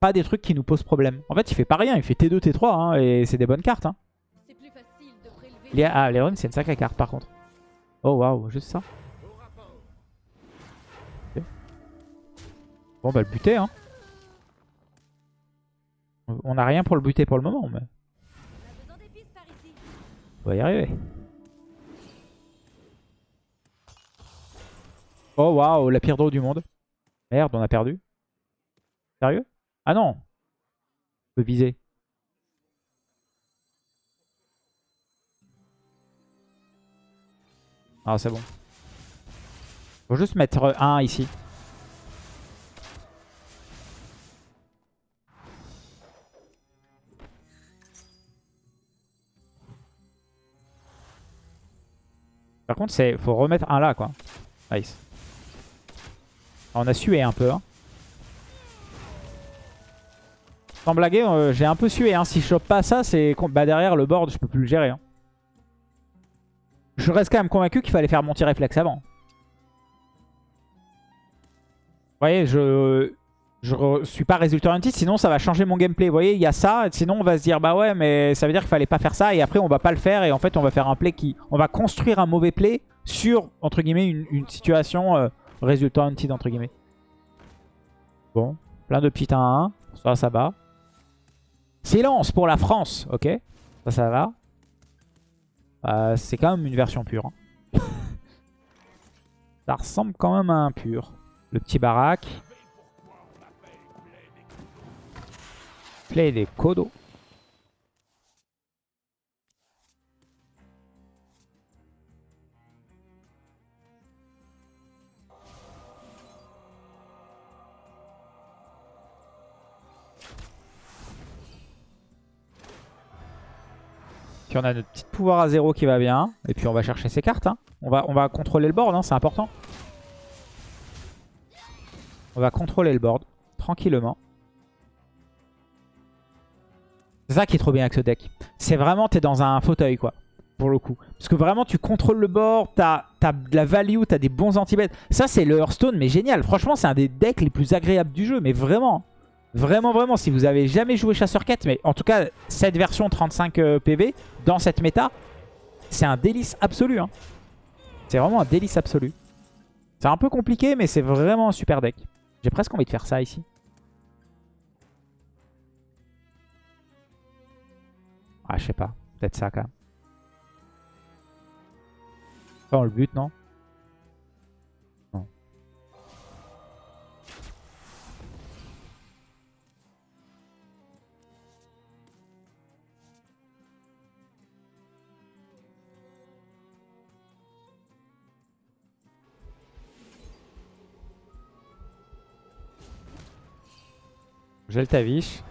pas des trucs qui nous posent problème. En fait, il fait pas rien, il fait T2, T3, hein, et c'est des bonnes cartes. Hein. Ah, Léon, c'est une sacrée carte, par contre. Oh, waouh, juste ça. Bon bah le buter hein. On n'a rien pour le buter pour le moment mais... On va y arriver. Oh waouh, la pire draw du monde. Merde, on a perdu. Sérieux? Ah non On peut viser. Ah c'est bon. Faut juste mettre un ici. Par contre, il faut remettre un là, quoi. Nice. on a sué un peu. Hein. Sans blaguer, euh, j'ai un peu sué. Hein. Si je chope pas ça, c'est bah, derrière le board, je peux plus le gérer. Hein. Je reste quand même convaincu qu'il fallait faire mon tir réflexe avant. Vous voyez, je... je re- suis pas résultat oriented, sinon ça va changer mon gameplay. Vous voyez, il y a ça, sinon on va se dire, bah ouais, mais ça veut dire qu'il fallait pas faire ça, et après on va pas le faire, et en fait on va faire un play qui... On va construire un mauvais play sur, entre guillemets, une, situation euh, résultat oriented, entre guillemets. Bon, plein de petits 1 à 1, ça, ça va. Silence pour la France, ok Ça, ça va. Euh, C'est quand même une version pure. hein. ça ressemble quand même à un pur. Le petit baraque. Play des Kodo. Puis on a notre petit pouvoir à zéro qui va bien. Et puis on va chercher ses cartes. hein. On, va, on va contrôler le board, hein, c'est important. On va contrôler le board tranquillement. Ça qui est trop bien avec ce deck. C'est vraiment, t'es dans un fauteuil, quoi. Pour le coup. Parce que vraiment, tu contrôles le board, t'as as de la value, t'as des bons anti-bêtes. Ça, c'est le Hearthstone, mais génial. Franchement, c'est un des decks les plus agréables du jeu. Mais vraiment, vraiment, vraiment. Si vous avez jamais joué Chasseur Quête, mais en tout cas, cette version 35 euh, PV, dans cette méta, c'est un délice absolu. hein. C'est vraiment un délice absolu. C'est un peu compliqué, mais c'est vraiment un super deck. J'ai presque envie de faire ça ici. Ah, je sais pas. Peut-être ça, quand même. Pas on le but, non? Non. J'ai le Tavish.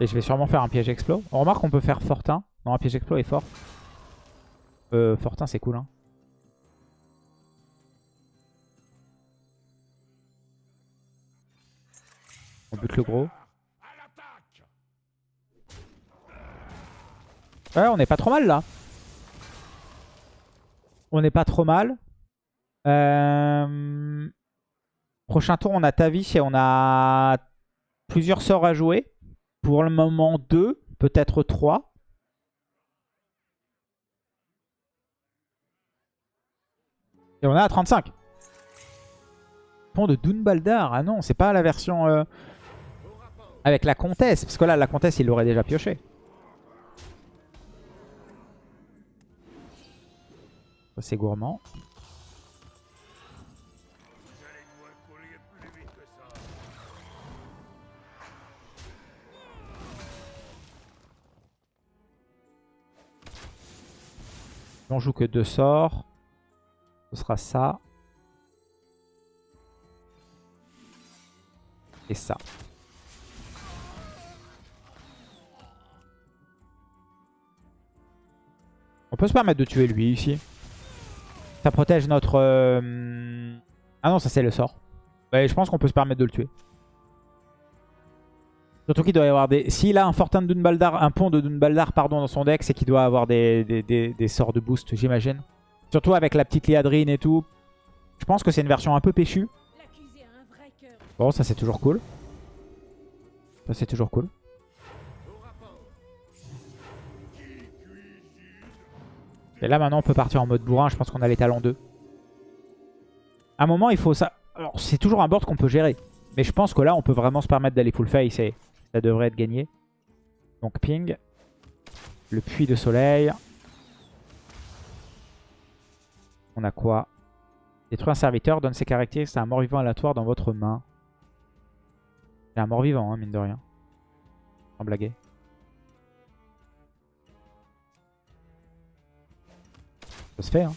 Et je vais sûrement faire un piège explo. On remarque qu'on peut faire Fortin. Non, un piège explo est fort. Euh, Fortin, c'est cool. Hein. On bute le gros. Ouais, on n'est pas trop mal là. On n'est pas trop mal. Euh, Prochain tour, on a Tavish et on a plusieurs sorts à jouer. Pour le moment, deux, peut-être trois. Et on est à 35. Pont de Dunbaldar. Ah non, c'est pas la version euh, avec la comtesse. Parce que là, la comtesse, il l'aurait déjà pioché. C'est gourmand. On joue que deux sorts. Ce sera ça. Et ça. On peut se permettre de tuer lui ici. Ça protège notre... euh, Ah non, ça c'est le sort. Je pense qu'on peut se permettre de le tuer. Surtout qu'il doit y avoir des... S'il a un Fortin de Dunbaldar, un pont de Dunbaldar pardon, dans son deck, c'est qu'il doit avoir des, des, des- sorts de boost, j'imagine. Surtout avec la petite Liadrine et tout. Je pense que c'est une version un peu péchue. Bon, ça c'est toujours cool. Ça c'est toujours cool. Et là maintenant on peut partir en mode bourrin, je pense qu'on a les talents 2. À un moment il faut ça... Alors c'est toujours un board qu'on peut gérer. Mais je pense que là on peut vraiment se permettre d'aller full face et ça devrait être gagné. Donc ping. Le puits de soleil. On a quoi? Détruire un serviteur, donne ses caractéristiques à un mort-vivant aléatoire dans votre main. C'est un mort-vivant, hein, mine de rien. Sans blaguer. Ça se fait, hein.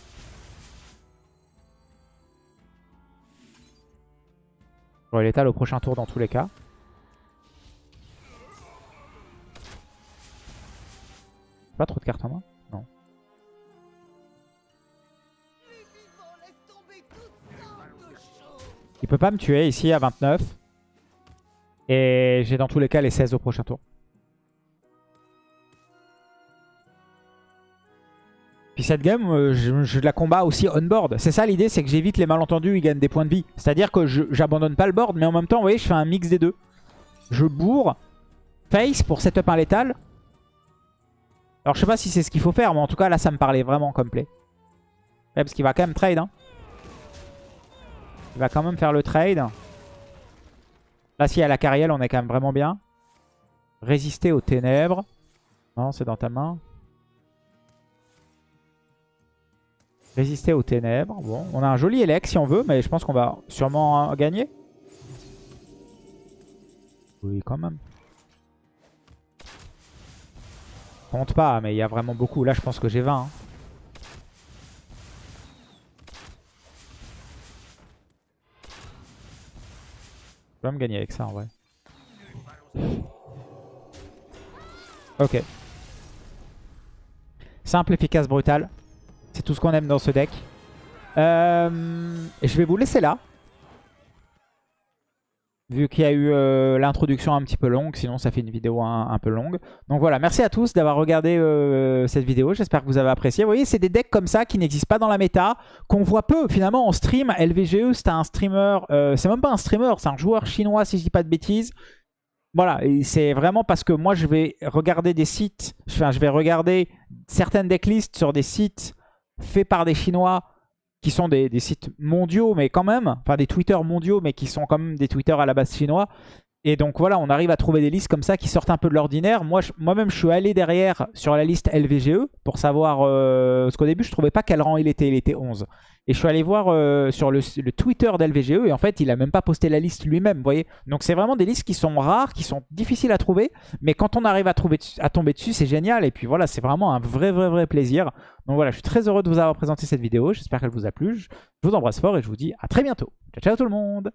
J'aurai l'étal au prochain tour dans tous les cas. Pas trop de cartes en main Non. Il peut pas me tuer ici à 29. Et j'ai dans tous les cas les 16 au prochain tour. Puis cette game, euh, je, la combat aussi on-board. C'est ça l'idée, c'est que j'évite les malentendus, ils gagnent des points de vie. C'est-à-dire que j'abandonne pas le board, mais en même temps, vous voyez, je fais un mix des deux. Je bourre face pour setup un létal. Alors je sais pas si c'est ce qu'il faut faire, mais en tout cas là ça me parlait vraiment comme play. Parce qu'il va quand même trade. Hein. Il va quand même faire le trade. Là y a la carrière, on est quand même vraiment bien. Résister aux ténèbres. Non, c'est dans ta main. Résister aux ténèbres. Bon, on a un joli élec si on veut, mais je pense qu'on va sûrement euh, gagner. Oui, quand même. Compte pas, mais il y a vraiment beaucoup. Là, je pense que j'ai 20. hein. Je vais me gagner avec ça en vrai. Ok. Simple, efficace, brutal. C'est tout ce qu'on aime dans ce deck. Euh, je vais vous laisser là. Vu qu'il y a eu euh, l'introduction un petit peu longue, sinon ça fait une vidéo un, peu longue. Donc voilà, merci à tous d'avoir regardé euh, cette vidéo. J'espère que vous avez apprécié. Vous voyez, c'est des decks comme ça qui n'existent pas dans la méta, qu'on voit peu finalement en stream. LVGE, c'est un streamer, euh, c'est même pas un streamer, c'est un joueur chinois si je dis pas de bêtises. Voilà, c'est vraiment parce que moi je vais regarder des sites, enfin je vais regarder certaines decklists sur des sites faits par des Chinois qui sont des, sites mondiaux, mais quand même, enfin des Twitter mondiaux, mais qui sont quand même des Twitter à la base chinois. Et donc voilà, on arrive à trouver des listes comme ça qui sortent un peu de l'ordinaire. Moi-même, je suis allé derrière sur la liste LVGE pour savoir... Euh, parce qu'au début, je trouvais pas quel rang il était. Il était 11. Et je suis allé voir euh, sur le, Twitter d'LVGE et en fait, il a même pas posté la liste lui-même, vous voyez. Donc c'est vraiment des listes qui sont rares, qui sont difficiles à trouver. Mais quand on arrive à tomber dessus, c'est génial. Et puis voilà, c'est vraiment un vrai, vrai, vrai plaisir. Donc voilà, je suis très heureux de vous avoir présenté cette vidéo. J'espère qu'elle vous a plu. Je je vous embrasse fort et je vous dis à très bientôt. Ciao, ciao tout le monde